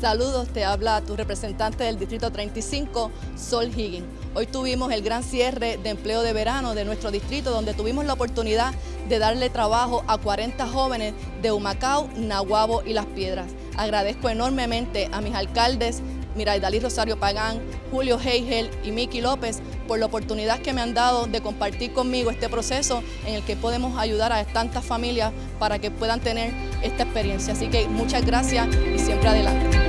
Saludos, te habla tu representante del Distrito 35, Sol Higgins. Hoy tuvimos el gran cierre de empleo de verano de nuestro distrito, donde tuvimos la oportunidad de darle trabajo a 40 jóvenes de Humacao, Nahuabo y Las Piedras. Agradezco enormemente a mis alcaldes, Miraidalí Rosario Pagán, Julio Heigel y Miki López por la oportunidad que me han dado de compartir conmigo este proceso en el que podemos ayudar a tantas familias para que puedan tener esta experiencia. Así que muchas gracias y siempre adelante.